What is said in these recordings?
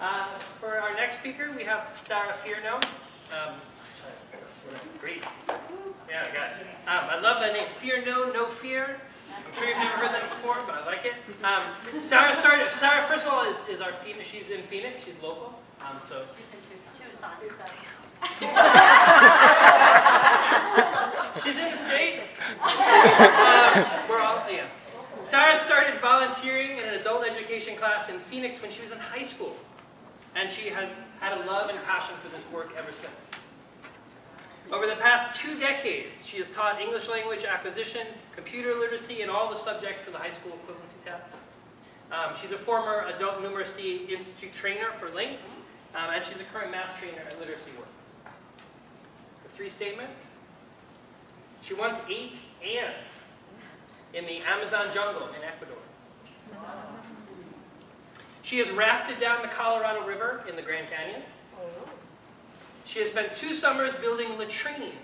Uh, for our next speaker, we have Sarah Fierno. Um, great. Yeah, I got it. Um, I love that name, Fear No, No Fear. I'm sure you've never heard that before, but I like it. Um, Sarah started, Sarah, first of all, is, is our Phoenix, she's in Phoenix, she's local. Um, so Tucson. She's in the state. Um, we're all, yeah. Sarah started volunteering in an adult education class in Phoenix when she was in high school. And she has had a love and passion for this work ever since. Over the past two decades, she has taught English language acquisition, computer literacy, and all the subjects for the high school equivalency tests. Um, she's a former Adult Numeracy Institute trainer for LINCS, um, and she's a current math trainer at Literacy Works. The three statements. She once ate ants in the Amazon jungle in Ecuador. She has rafted down the Colorado River in the Grand Canyon. She has spent two summers building latrines.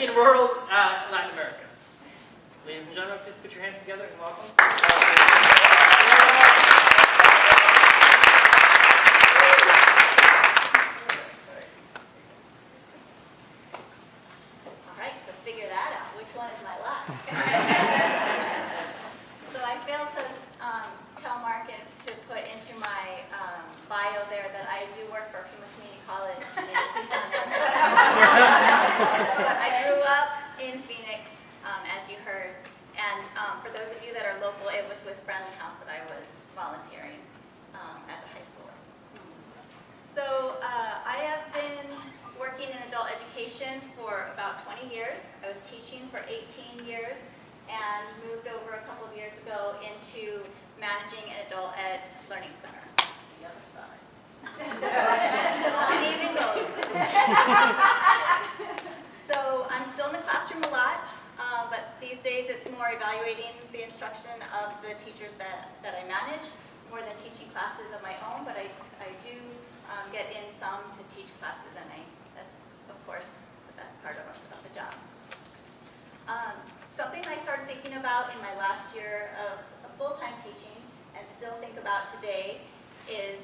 In rural uh, Latin America. Ladies and gentlemen, please put your hands together and welcome. All right, so figure that out. Which one is my last? so I failed to um, tell Mark and to put into my um, bio there that I do work for Pima Community College in Tucson. but I grew up in Phoenix, um, as you heard. And um, for those of you that are local, it was with Friendly House that I was volunteering um, as a high schooler. So uh, I have been working in adult education for about 20 years. I was teaching for 18 years and moved over a couple of years ago into managing an adult ed learning center. The other side. So I'm still in the classroom a lot, uh, but these days it's more evaluating the instruction of the teachers that, that I manage, more than teaching classes of my own, but I, I do um, get in some to teach classes, and I, that's, of course, the best part of, of the job. Um, something I started thinking about in my last year of, of full-time teaching, and still think about today, is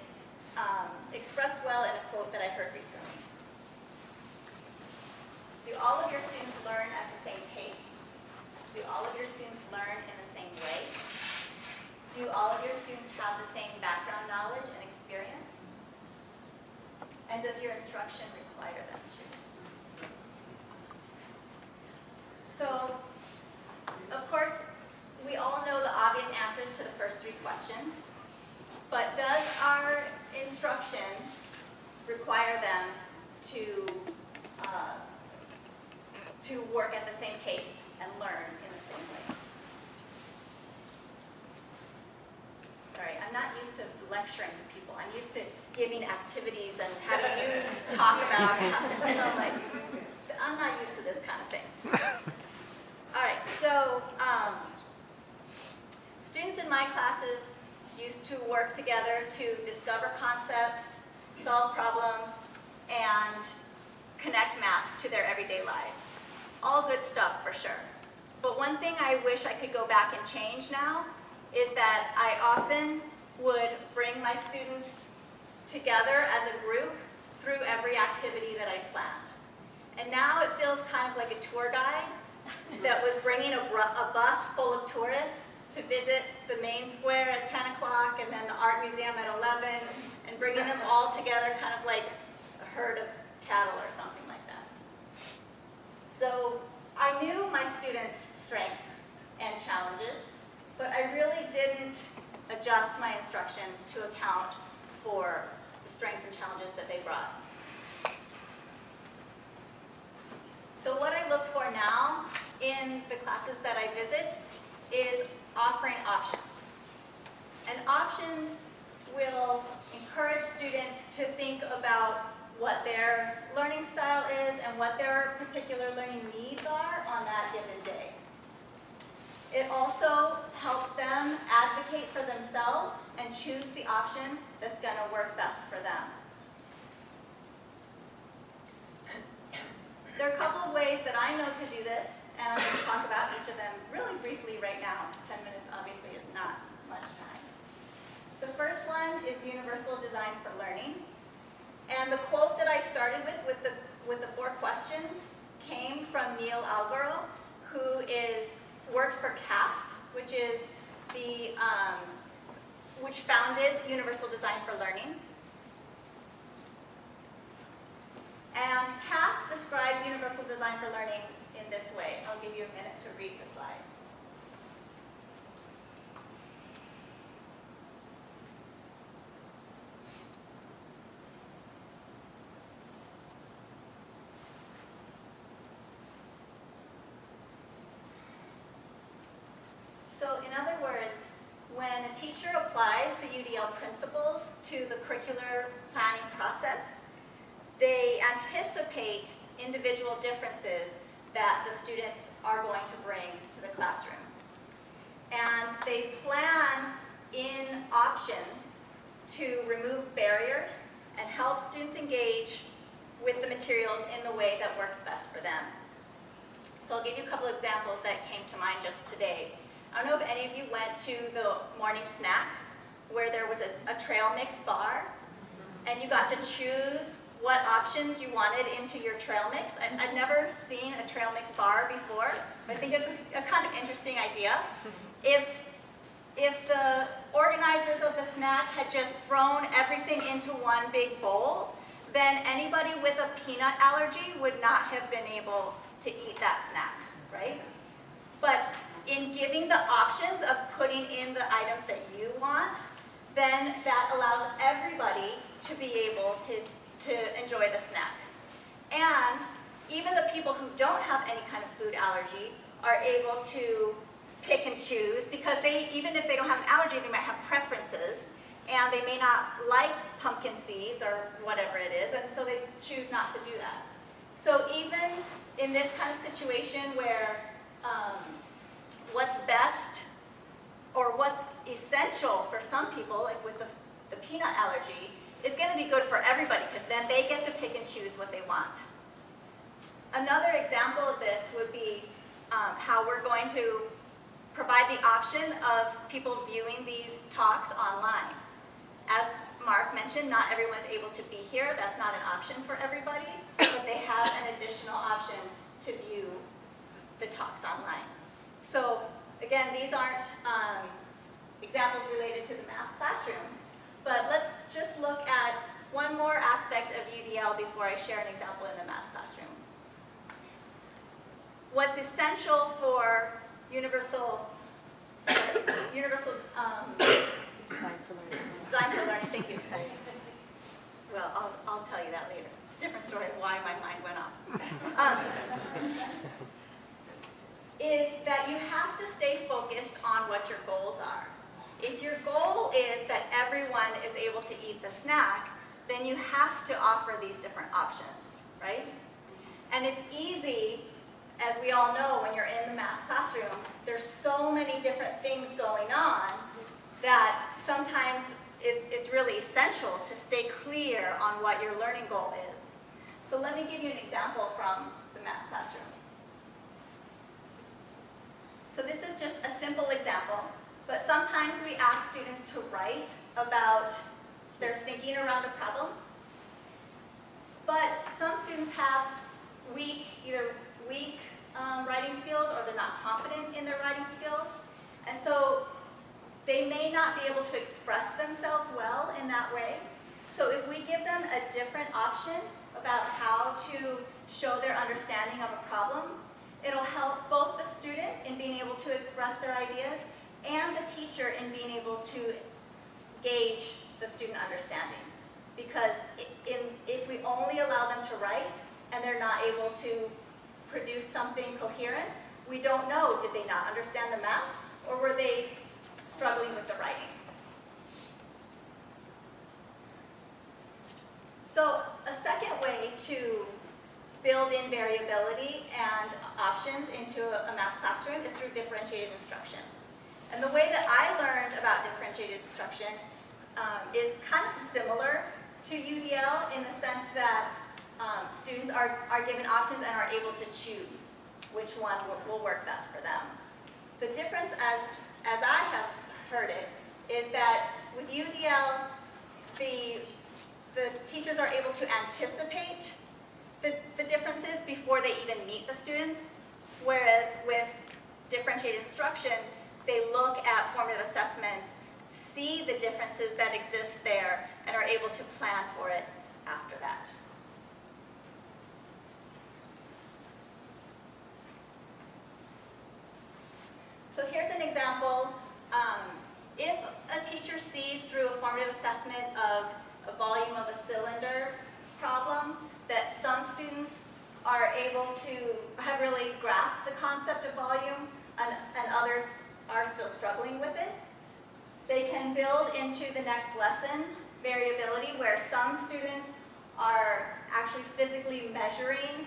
um, expressed well in a quote that I heard recently. Do all of your students learn at the same pace? Do all of your students learn in the same way? Do all of your students have the same background knowledge and experience? And does your instruction require them to? So, of course, we all know the obvious answers to the first three questions, but does our instruction require them to, uh, to work at the same pace and learn in the same way? Sorry, I'm not used to lecturing to people. I'm used to giving activities and having you talk about it. So like, I'm not used to this kind of thing. All right, so um, students in my classes used to work together to discover concepts, solve problems, and connect math to their everyday lives. All good stuff for sure. But one thing I wish I could go back and change now is that I often would bring my students together as a group through every activity that I planned. And now it feels kind of like a tour guide that was bringing a, a bus full of tourists to visit the main square at 10 o'clock and then the art museum at 11 and bringing them all together kind of like a herd of cattle or something like that. So I knew my students' strengths and challenges, but I really didn't adjust my instruction to account for the strengths and challenges that they brought. So what look for now in the classes that I visit is offering options. And options will encourage students to think about what their learning style is and what their particular learning needs are on that given day. It also helps them advocate for themselves and choose the option that's going to work best for them. There are a couple of ways that I know to do this, and I'm going to talk about each of them really briefly right now. 10 minutes obviously is not much time. The first one is Universal Design for Learning. And the quote that I started with, with the, with the four questions, came from Neil Algaro, who is, works for CAST, which is the, um, which founded Universal Design for Learning. And CAST describes Universal Design for Learning in this way. I'll give you a minute to read the slide. So in other words, when a teacher applies the UDL principles to the curricular planning process, they anticipate individual differences that the students are going to bring to the classroom. And they plan in options to remove barriers and help students engage with the materials in the way that works best for them. So I'll give you a couple examples that came to mind just today. I don't know if any of you went to the morning snack where there was a, a trail mix bar and you got to choose what options you wanted into your trail mix. I, I've never seen a trail mix bar before, but I think it's a, a kind of interesting idea. If, if the organizers of the snack had just thrown everything into one big bowl, then anybody with a peanut allergy would not have been able to eat that snack, right? But in giving the options of putting in the items that you want, then that allows everybody to be able to, to enjoy the snack. And even the people who don't have any kind of food allergy are able to pick and choose because they, even if they don't have an allergy, they might have preferences and they may not like pumpkin seeds or whatever it is, and so they choose not to do that. So even in this kind of situation where um, what's best or what's essential for some people, like with the, the peanut allergy, is going to be good for everybody because then they get to pick and choose what they want. Another example of this would be um, how we're going to provide the option of people viewing these talks online. As Mark mentioned, not everyone's able to be here. That's not an option for everybody, but they have an additional option to view the talks online. So again, these aren't um, examples related to the math classroom, but let's just look at one more aspect of UDL before I share an example in the math classroom. What's essential for universal, universal um, design for learning, thank you. Well, I'll, I'll tell you that later. Different story of why my mind went off. Um, is that you have to stay focused on what your goals are. If your goal is that everyone is able to eat the snack, then you have to offer these different options, right? And it's easy, as we all know, when you're in the math classroom, there's so many different things going on that sometimes it, it's really essential to stay clear on what your learning goal is. So let me give you an example from the math classroom. So this is just a simple example, but sometimes we ask students to write about their thinking around a problem. But some students have weak, either weak um, writing skills or they're not confident in their writing skills. And so they may not be able to express themselves well in that way. So if we give them a different option about how to show their understanding of a problem, it'll help both the student in being able to express their ideas and the teacher in being able to gauge the student understanding. Because in, if we only allow them to write and they're not able to produce something coherent, we don't know, did they not understand the math or were they struggling with the writing? So a second way to build in variability and options into a math classroom is through differentiated instruction. And the way that I learned about differentiated instruction um, is kind of similar to UDL in the sense that um, students are, are given options and are able to choose. which one will- will work best for them. The difference, as, as I have heard it, is that with UDL, the, the teachers are able to anticipate the, the differences before they even meet the students, whereas with differentiated instruction, they look at formative assessments, see the differences that exist there, and are able to plan for it after that. So here's an example. Um, if a teacher sees through a formative assessment of a volume of a cylinder problem, that some students are able to have really grasped the concept of volume and, and others are still struggling with it, they can build into the next lesson variability where some students are actually physically measuring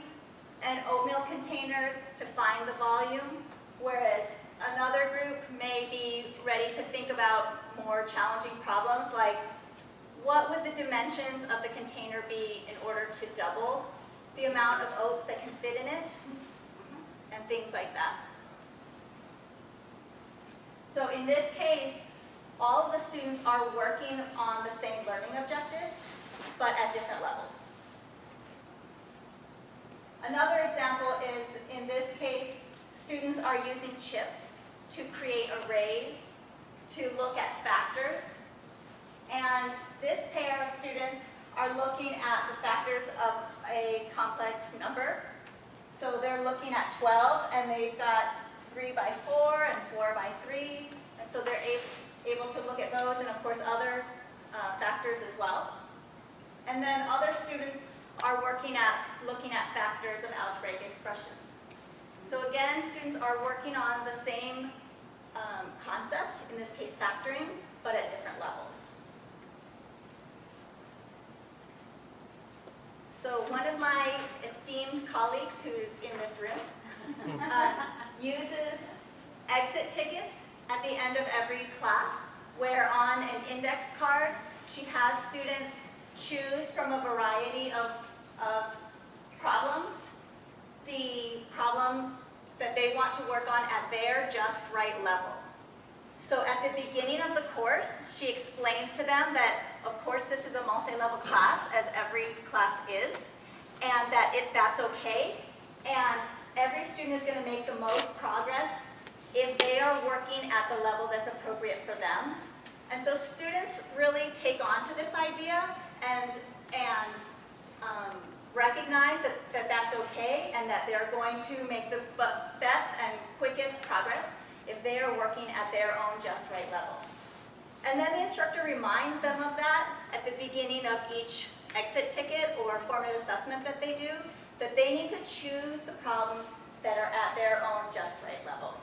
an oatmeal container to find the volume, whereas another group may be ready to think about more challenging problems like what would the dimensions of the container be in order to double the amount of oats that can fit in it, and things like that. So in this case, all of the students are working on the same learning objectives, but at different levels. Another example is, in this case, students are using chips to create arrays to look at factors. And this pair of students are looking at the factors of a complex number. So they're looking at 12, and they've got 3 by 4 and 4 by 3. And so they're able to look at those and, of course, other uh, factors as well. And then other students are working at, looking at factors of algebraic expressions. So again, students are working on the same um, concept, in this case factoring, but at different levels. So one of my esteemed colleagues who is in this room uh, uses exit tickets at the end of every class, where on an index card, she has students choose from a variety of, of problems, the problem that they want to work on at their just right level. So at the beginning of the course, she explains to them that, of course, this is a multi-level class, as every class is, and that it, that's okay. And every student is going to make the most progress if they are working at the level that's appropriate for them. And so students really take on to this idea and, and um, recognize that, that that's okay and that they're going to make the best and quickest progress if they are working at their own just right level. And then the instructor reminds them of that at the beginning of each exit ticket or formative assessment that they do, that they need to choose the problems that are at their own just right level.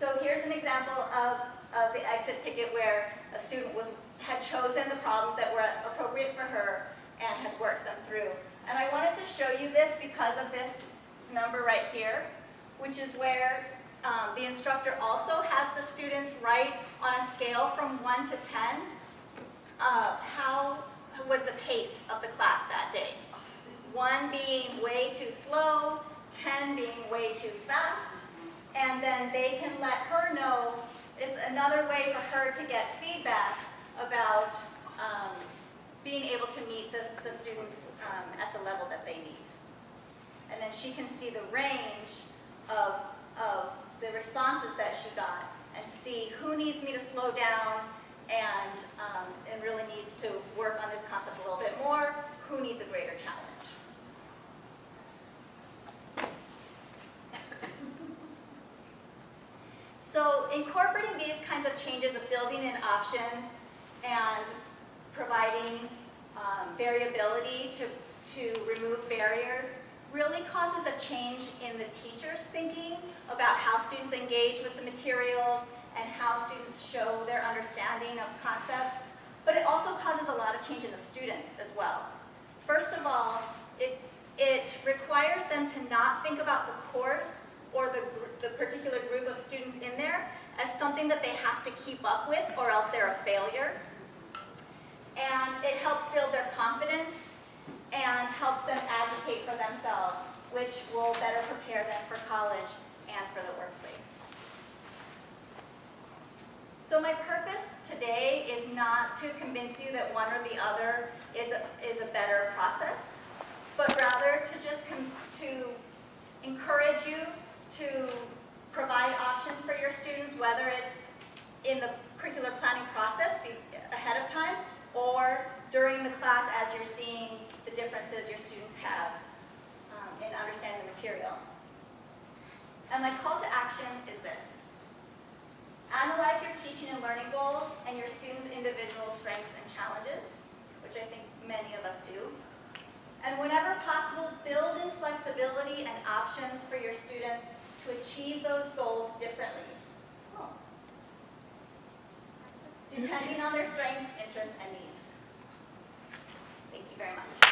So here's an example of, of the exit ticket where a student was, had chosen the problems that were appropriate for her and had worked them through. And I wanted to show you this because of this number right here, which is where um, the instructor also has the students write on a scale from 1 to 10 uh, how was the pace of the class that day. 1 being way too slow, 10 being way too fast, and then they can let her know, it's another way for her to get feedback about um, being able to meet the, the students um, at the level that they need. And then she can see the range responses that she got and see who needs me to slow down and, um, and really needs to work on this concept a little bit more, who needs a greater challenge. So incorporating these kinds of changes of building in options and providing um, variability to, to remove barriers really causes a change in the teacher's thinking about how students engage with the materials and how students show their understanding of concepts. But it also causes a lot of change in the students as well. First of all, it, it requires them to not think about the course or the, the particular group of students in there as something that they have to keep up with or else they're a failure. And it helps build their confidence and helps them advocate for themselves, which will better prepare them for college and for the workplace. So my purpose today is not to convince you that one or the other is a, is a better process, but rather to just to encourage you to provide options for your students, whether it's in the curricular planning process ahead of time or during the class as you're seeing the differences your students have um, in understanding the material. And my call to action is this. Analyze your teaching and learning goals and your students' individual strengths and challenges, which I think many of us do. And whenever possible, build in flexibility and options for your students to achieve those goals differently, depending on their strengths, interests, and needs. Thank you very much.